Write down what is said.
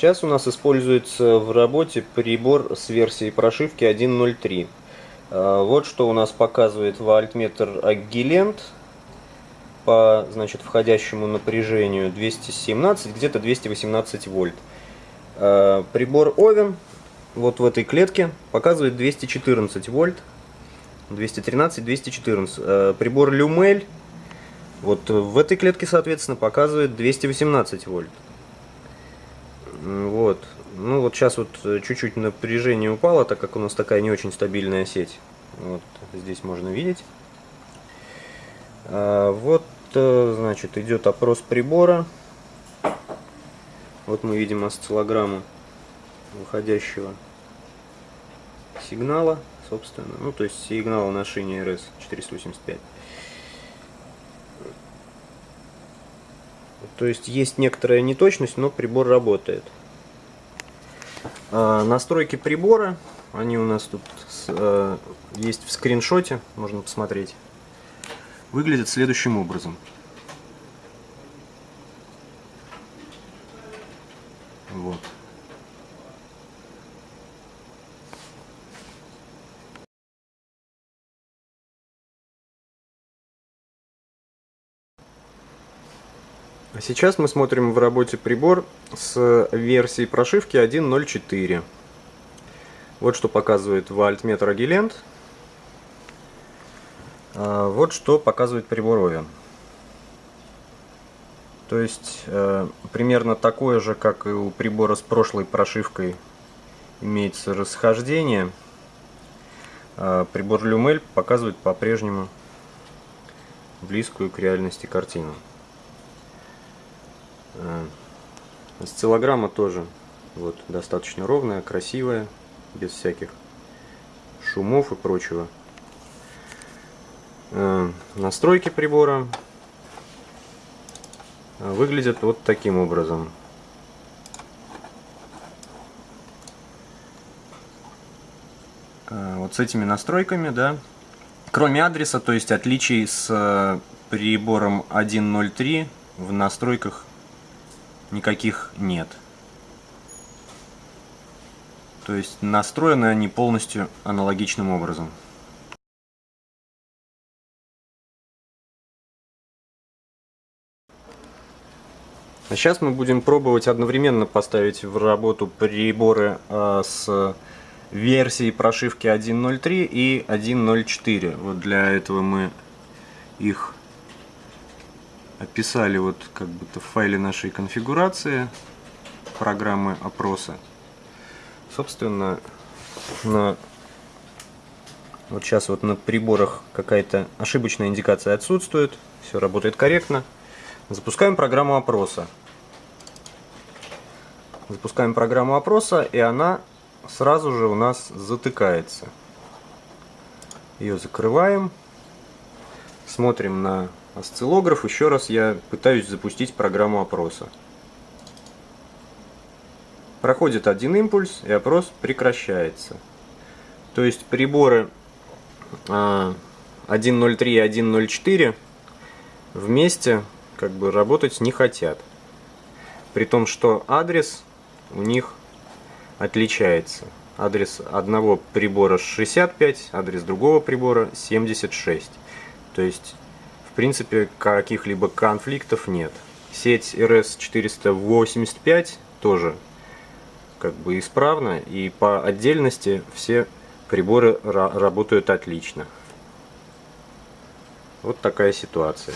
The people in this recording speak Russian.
Сейчас у нас используется в работе прибор с версией прошивки 1.03. А, вот что у нас показывает вольтметр Agilent по значит, входящему напряжению 217, где-то 218 вольт. А, прибор Oven вот в этой клетке показывает 214 вольт, 213, 214. А, прибор Lumel вот в этой клетке, соответственно, показывает 218 вольт. Вот. Ну вот сейчас вот э, чуть-чуть напряжение упало, так как у нас такая не очень стабильная сеть. Вот здесь можно видеть. А, вот, э, значит, идет опрос прибора. Вот мы видим осциллограмму выходящего сигнала, собственно. Ну, то есть сигнала на шине RS-485. То есть есть некоторая неточность, но прибор работает. А, настройки прибора, они у нас тут а, есть в скриншоте, можно посмотреть. Выглядят следующим образом. Вот. Сейчас мы смотрим в работе прибор с версией прошивки 1.04. Вот что показывает вольтметр Agilent. А, вот что показывает прибор Oven. То есть э, примерно такое же, как и у прибора с прошлой прошивкой имеется расхождение. А прибор Lumel показывает по-прежнему близкую к реальности картину. Э, осциллограмма тоже вот, достаточно ровная, красивая, без всяких шумов и прочего. Э, настройки прибора выглядят вот таким образом. Э, вот с этими настройками, да, кроме адреса, то есть отличий с прибором 1.03 в настройках никаких нет. То есть настроены они полностью аналогичным образом. А сейчас мы будем пробовать одновременно поставить в работу приборы э, с версией прошивки 1.03 и 1.04. Вот для этого мы их описали вот как будто в файле нашей конфигурации программы опроса. Собственно, на вот сейчас вот на приборах какая-то ошибочная индикация отсутствует, все работает корректно. Запускаем программу опроса. Запускаем программу опроса, и она сразу же у нас затыкается. Ее закрываем. Смотрим на осциллограф. Еще раз я пытаюсь запустить программу опроса. Проходит один импульс, и опрос прекращается. То есть приборы 1.03 а, и 1.04 вместе как бы работать не хотят. При том, что адрес у них отличается. Адрес одного прибора 65, адрес другого прибора 76. То есть в принципе, каких-либо конфликтов нет. Сеть RS-485 тоже как бы исправна, и по отдельности все приборы работают отлично. Вот такая ситуация.